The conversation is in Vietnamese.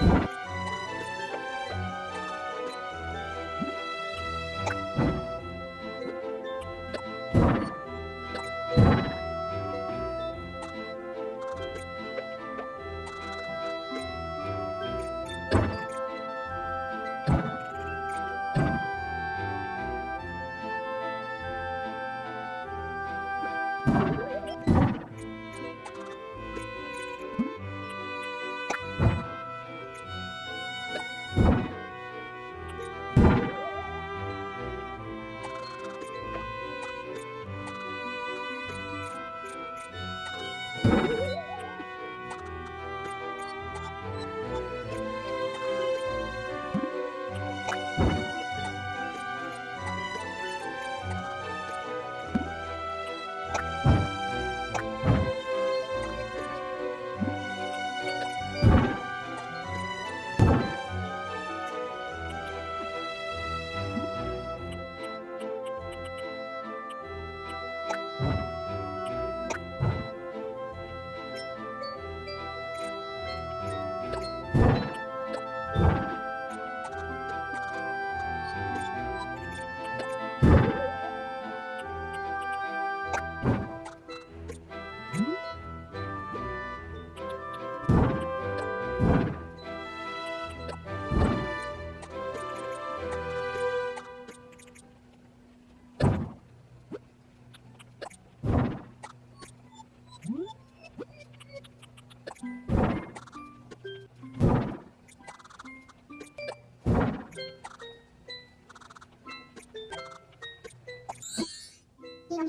you.